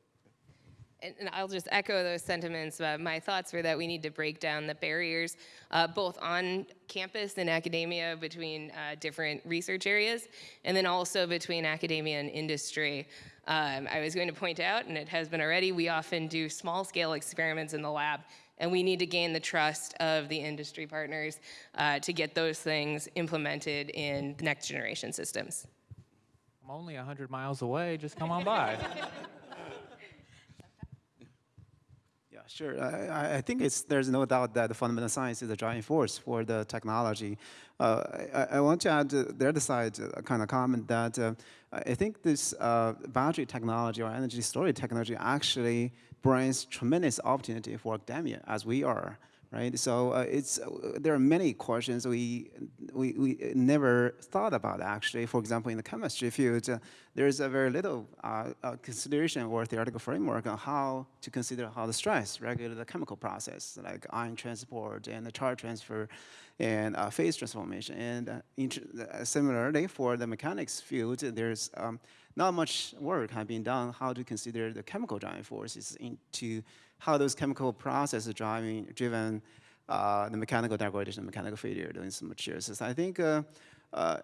and, and I'll just echo those sentiments. Uh, my thoughts were that we need to break down the barriers, uh, both on campus and academia between uh, different research areas, and then also between academia and industry. Um, I was going to point out, and it has been already, we often do small scale experiments in the lab, and we need to gain the trust of the industry partners uh, to get those things implemented in next generation systems. I'm only 100 miles away. Just come on by. Yeah, sure. I, I- I think it's, there's no doubt that the fundamental science is the driving force for the technology. Uh, I, I want to add uh, the other side, uh, kind of comment that uh, I think this uh, battery technology or energy storage technology actually brings tremendous opportunity for academia as we are. Right, so uh, it's uh, there are many questions we, we we never thought about actually. For example, in the chemistry field, uh, there is a very little uh, uh, consideration or theoretical framework on how to consider how the stress regulates the chemical process, like ion transport and the charge transfer, and uh, phase transformation. And similarly, for the mechanics field, there's um, not much work has been done how to consider the chemical driving forces into how those chemical processes driving driven uh, the mechanical degradation, mechanical failure doing some materials. I think uh, uh,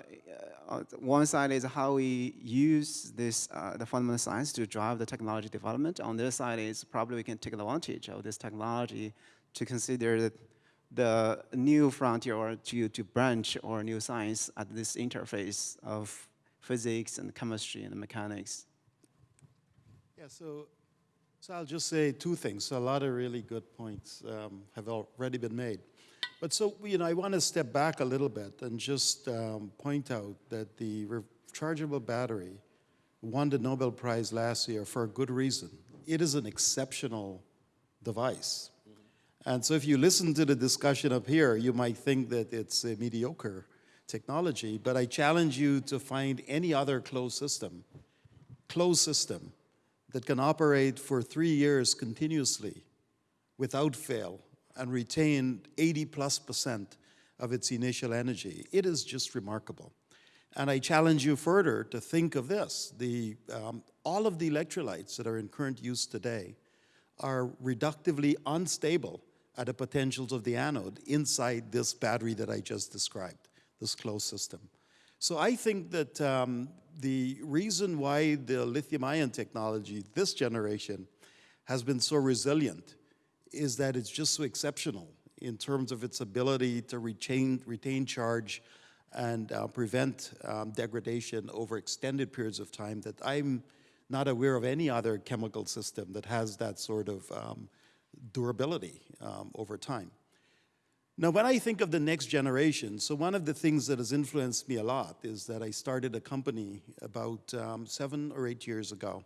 uh, one side is how we use this uh, the fundamental science to drive the technology development. On the other side is probably we can take advantage of this technology to consider the, the new frontier or to, to branch or new science at this interface of physics and chemistry and mechanics. Yeah, so, so I'll just say two things. A lot of really good points um, have already been made. But so, you know, I want to step back a little bit and just um, point out that the rechargeable battery won the Nobel Prize last year for a good reason. It is an exceptional device. And so if you listen to the discussion up here, you might think that it's a mediocre technology, but I challenge you to find any other closed system, closed system that can operate for three years continuously without fail and retain 80 plus percent of its initial energy. It is just remarkable. And I challenge you further to think of this. The, um, all of the electrolytes that are in current use today are reductively unstable at the potentials of the anode inside this battery that I just described, this closed system. So I think that um, the reason why the lithium ion technology, this generation, has been so resilient is that it's just so exceptional in terms of its ability to retain, retain charge and uh, prevent um, degradation over extended periods of time that I'm not aware of any other chemical system that has that sort of um, durability um, over time. Now, when I think of the next generation, so one of the things that has influenced me a lot is that I started a company about um, seven or eight years ago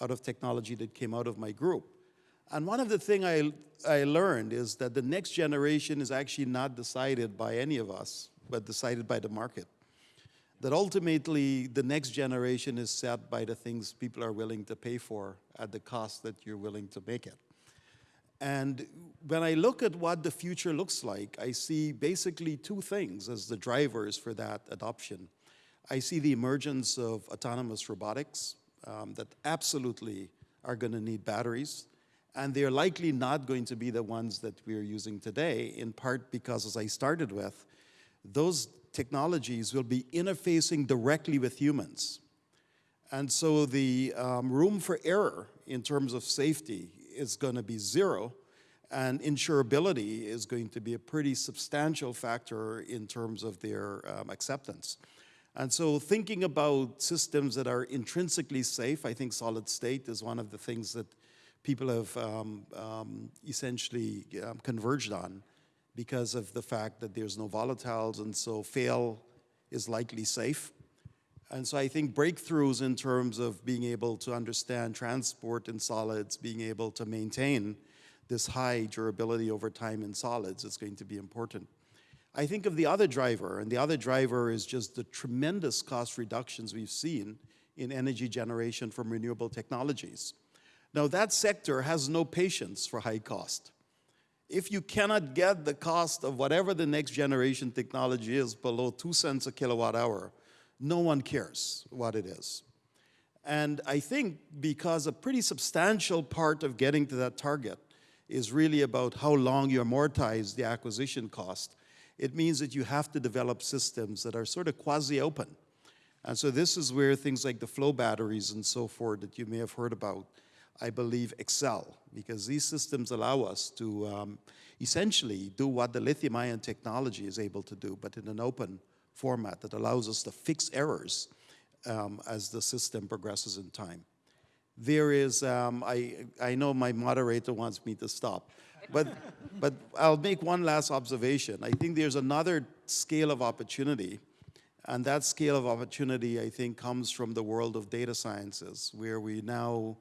out of technology that came out of my group. And one of the things I, I learned is that the next generation is actually not decided by any of us, but decided by the market. That ultimately, the next generation is set by the things people are willing to pay for at the cost that you're willing to make it. And when I look at what the future looks like, I see basically two things as the drivers for that adoption. I see the emergence of autonomous robotics um, that absolutely are going to need batteries. And they're likely not going to be the ones that we're using today, in part because, as I started with, those technologies will be interfacing directly with humans. And so the um, room for error in terms of safety is going to be zero, and insurability is going to be a pretty substantial factor in terms of their um, acceptance. And so thinking about systems that are intrinsically safe, I think solid state is one of the things that people have um, um, essentially um, converged on because of the fact that there's no volatiles, and so fail is likely safe. And so I think breakthroughs in terms of being able to understand transport in solids, being able to maintain this high durability over time in solids is going to be important. I think of the other driver, and the other driver is just the tremendous cost reductions we've seen in energy generation from renewable technologies. Now that sector has no patience for high cost. If you cannot get the cost of whatever the next generation technology is below two cents a kilowatt hour, no one cares what it is. And I think because a pretty substantial part of getting to that target is really about how long you amortize the acquisition cost, it means that you have to develop systems that are sort of quasi-open. And so this is where things like the flow batteries and so forth that you may have heard about, I believe, excel, because these systems allow us to um, essentially do what the lithium-ion technology is able to do, but in an open format that allows us to fix errors um, as the system progresses in time. There is, um, I, I know my moderator wants me to stop, but, but I'll make one last observation. I think there's another scale of opportunity, and that scale of opportunity, I think, comes from the world of data sciences, where we now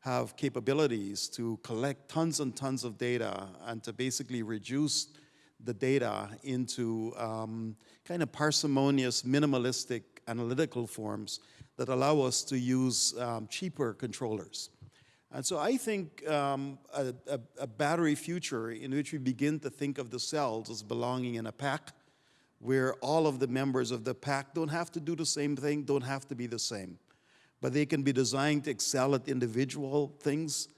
have capabilities to collect tons and tons of data and to basically reduce the data into um, kind of parsimonious, minimalistic analytical forms that allow us to use um, cheaper controllers. And so I think um, a, a, a battery future in which we begin to think of the cells as belonging in a pack, where all of the members of the pack don't have to do the same thing, don't have to be the same, but they can be designed to excel at individual things,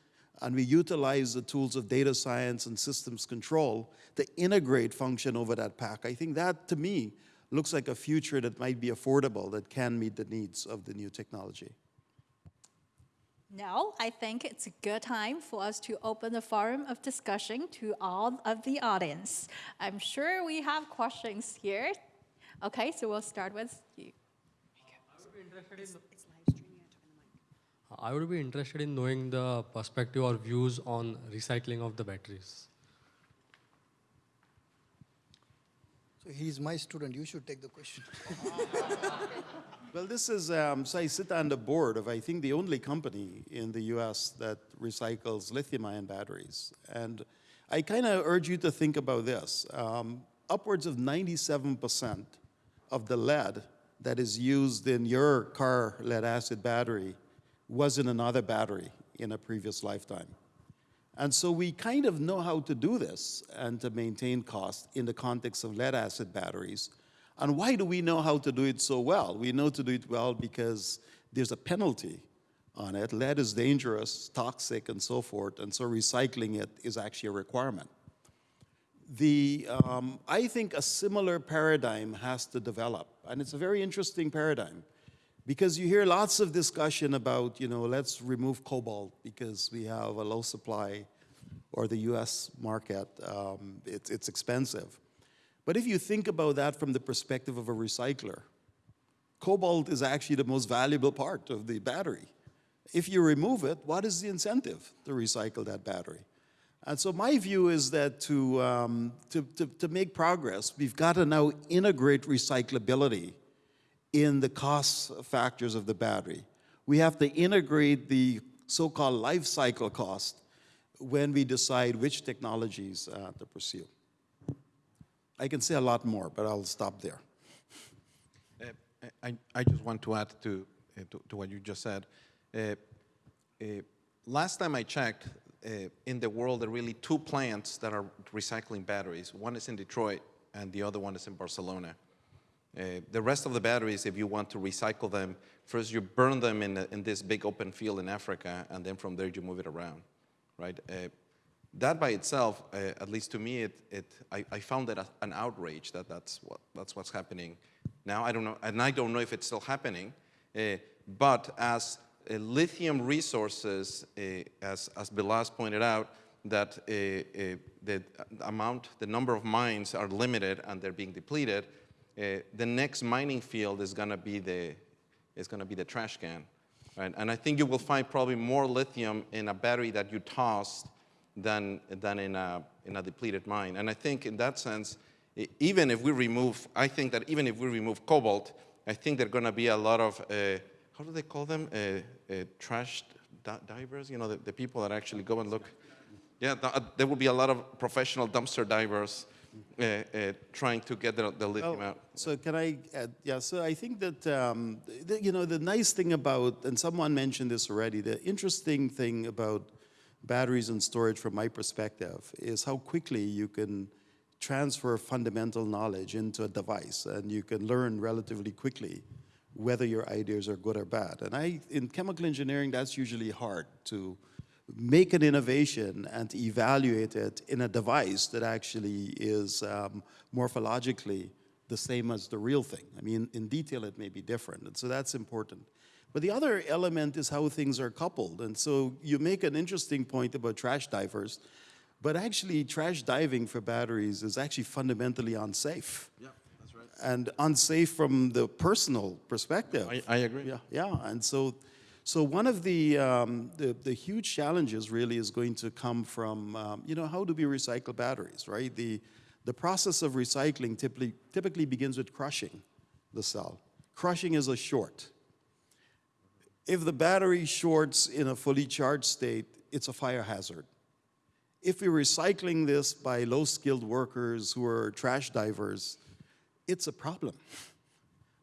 and we utilize the tools of data science and systems control to integrate function over that pack. I think that, to me, looks like a future that might be affordable, that can meet the needs of the new technology. Now, I think it's a good time for us to open the forum of discussion to all of the audience. I'm sure we have questions here. Okay, so we'll start with you. I would be interested in knowing the perspective or views on recycling of the batteries. So he's my student, you should take the question. Well, this is, um, so I sit on the board of, I think, the only company in the US that recycles lithium ion batteries. And I kind of urge you to think about this. Um, upwards of 97% of the lead that is used in your car lead acid battery was in another battery in a previous lifetime. And so we kind of know how to do this and to maintain cost in the context of lead acid batteries. And why do we know how to do it so well? We know to do it well because there's a penalty on it. Lead is dangerous, toxic, and so forth, and so recycling it is actually a requirement. The, um, I think a similar paradigm has to develop, and it's a very interesting paradigm because you hear lots of discussion about, you know, let's remove cobalt because we have a low supply or the US market, um, it's, it's expensive. But if you think about that from the perspective of a recycler, cobalt is actually the most valuable part of the battery. If you remove it, what is the incentive to recycle that battery? And so my view is that to, um, to, to, to make progress, we've got to now integrate recyclability in the cost factors of the battery. We have to integrate the so-called life cycle cost when we decide which technologies uh, to pursue. I can say a lot more, but I'll stop there. Uh, I, I just want to add to, uh, to, to, what you just said. Uh, uh last time I checked, uh, in the world, there are really two plants that are recycling batteries. One is in Detroit, and the other one is in Barcelona. Uh, the rest of the batteries, if you want to recycle them, first you burn them in, in this big open field in Africa, and then from there you move it around, right? Uh, that by itself, uh, at least to me, it, it, I, I found that an outrage that that's, what, that's what's happening now. I don't know, and I don't know if it's still happening, uh, but as uh, lithium resources, as, as Vilas pointed out, that the amount, the number of mines are limited and they're being depleted, uh, the next mining field is going to be the is going to be the trash can, right? And I think you will find probably more lithium in a battery that you tossed than than in a in a depleted mine. And I think in that sense, even if we remove, I think that even if we remove cobalt, I think there are going to be a lot of uh, how do they call them? Uh, uh, trash divers. You know, the, the, people that actually go and look. Yeah, th there will be a lot of professional dumpster divers uh, uh, trying to get the, the lithium oh, out. So can I add, yeah, so I think that, um, the, you know, the nice thing about, and someone mentioned this already, the interesting thing about batteries and storage from my perspective is how quickly you can transfer fundamental knowledge into a device and you can learn relatively quickly whether your ideas are good or bad. And I, in chemical engineering, that's usually hard to make an innovation and evaluate it in a device that actually is um, morphologically the same as the real thing. I mean, in detail, it may be different, and so that's important. But the other element is how things are coupled. And so you make an interesting point about trash divers, but actually trash diving for batteries is actually fundamentally unsafe. Yeah, that's right. And unsafe from the personal perspective. I, I agree. Yeah, yeah, and so, so one of the, um, the, the huge challenges really is going to come from, um, you know, how do we recycle batteries, right? The, the process of recycling typically, typically begins with crushing the cell. Crushing is a short. If the battery shorts in a fully charged state, it's a fire hazard. If we're recycling this by low-skilled workers who are trash divers, it's a problem.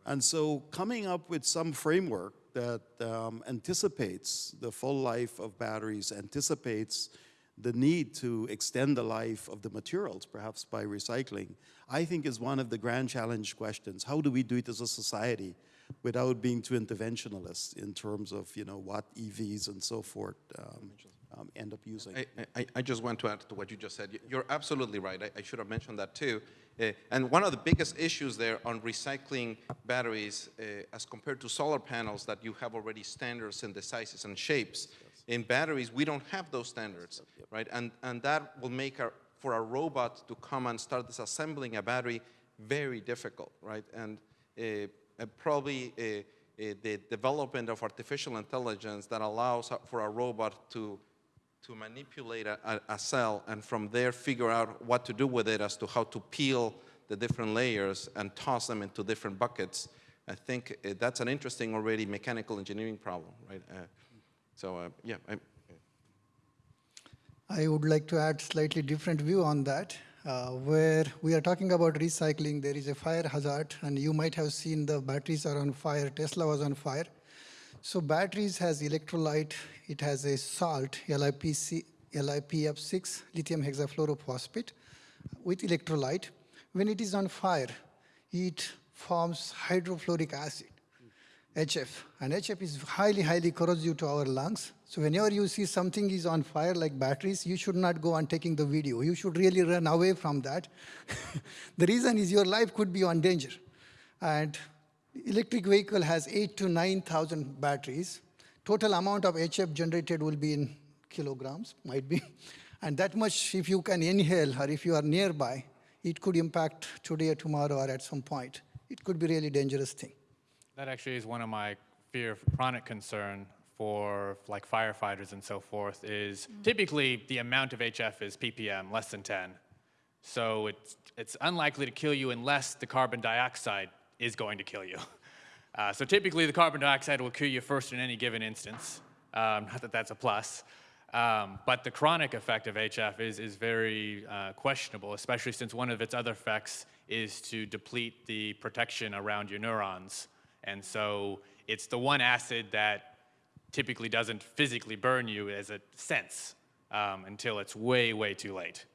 And so coming up with some framework that um, anticipates the full life of batteries, anticipates the need to extend the life of the materials, perhaps by recycling, I think is one of the grand challenge questions. How do we do it as a society without being too interventionalist in terms of, you know, what EVs and so forth um, um, end up using? I, I, I just want to add to what you just said. You're absolutely right. I, I should have mentioned that too. Uh, and one of the biggest issues there on recycling batteries uh, as compared to solar panels that you have already standards in the sizes and shapes. In batteries, we don't have those standards, right? And, and that will make our, for a robot to come and start disassembling a battery very difficult, right? And uh, uh, probably uh, uh, the development of artificial intelligence that allows for a robot to to manipulate a, a, cell and from there figure out what to do with it as to how to peel the different layers and toss them into different buckets. I think uh, that's an interesting already mechanical engineering problem, right? Uh, so uh, yeah. I, I would like to add slightly different view on that. Uh, where we are talking about recycling, there is a fire hazard, and you might have seen the batteries are on fire. Tesla was on fire. So batteries has electrolyte, it has a salt, LiPC, LiPF6, lithium hexafluorophosphate, with electrolyte. When it is on fire, it forms hydrofluoric acid, HF. And HF is highly, highly corrosive to our lungs. So whenever you see something is on fire like batteries, you should not go on taking the video. You should really run away from that. the reason is your life could be on danger. And electric vehicle has eight to 9,000 batteries. Total amount of HF generated will be in kilograms, might be. And that much, if you can inhale or if you are nearby, it could impact today or tomorrow or at some point. It could be really dangerous thing. That actually is one of my fear, chronic concern for like firefighters and so forth is mm. typically the amount of HF is ppm, less than 10. So it's, it's unlikely to kill you unless the carbon dioxide is going to kill you. Uh, so typically the carbon dioxide will kill you first in any given instance. Um, not that that's a plus. Um, but the chronic effect of HF is, is very uh, questionable, especially since one of its other effects is to deplete the protection around your neurons. And so it's the one acid that typically doesn't physically burn you as a sense um, until it's way, way too late.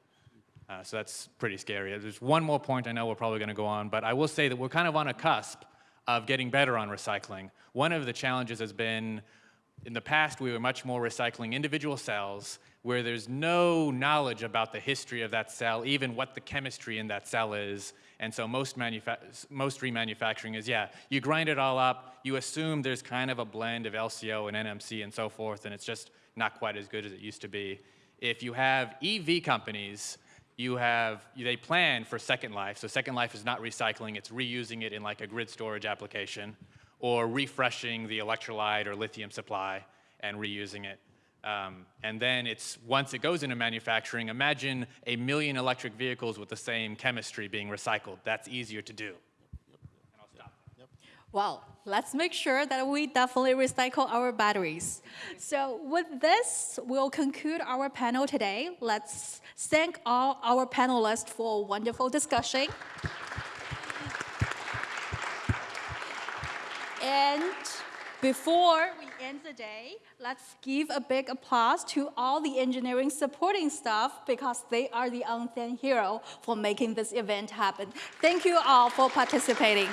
Uh, so that's pretty scary. There's one more point I know we're probably going to go on, but I will say that we're kind of on a cusp of getting better on recycling. One of the challenges has been, in the past, we were much more recycling individual cells where there's no knowledge about the history of that cell, even what the chemistry in that cell is. And so most, most remanufacturing is, yeah, you grind it all up, you assume there's kind of a blend of LCO and NMC and so forth, and it's just not quite as good as it used to be. If you have EV companies you have, they plan for Second Life. So Second Life is not recycling, it's reusing it in like a grid storage application or refreshing the electrolyte or lithium supply and reusing it. Um, and then it's, once it goes into manufacturing, imagine a million electric vehicles with the same chemistry being recycled. That's easier to do. Well, let's make sure that we definitely recycle our batteries. So with this, we'll conclude our panel today. Let's thank all our panelists for a wonderful discussion. and before we end the day, let's give a big applause to all the engineering supporting staff because they are the unsung hero for making this event happen. Thank you all for participating.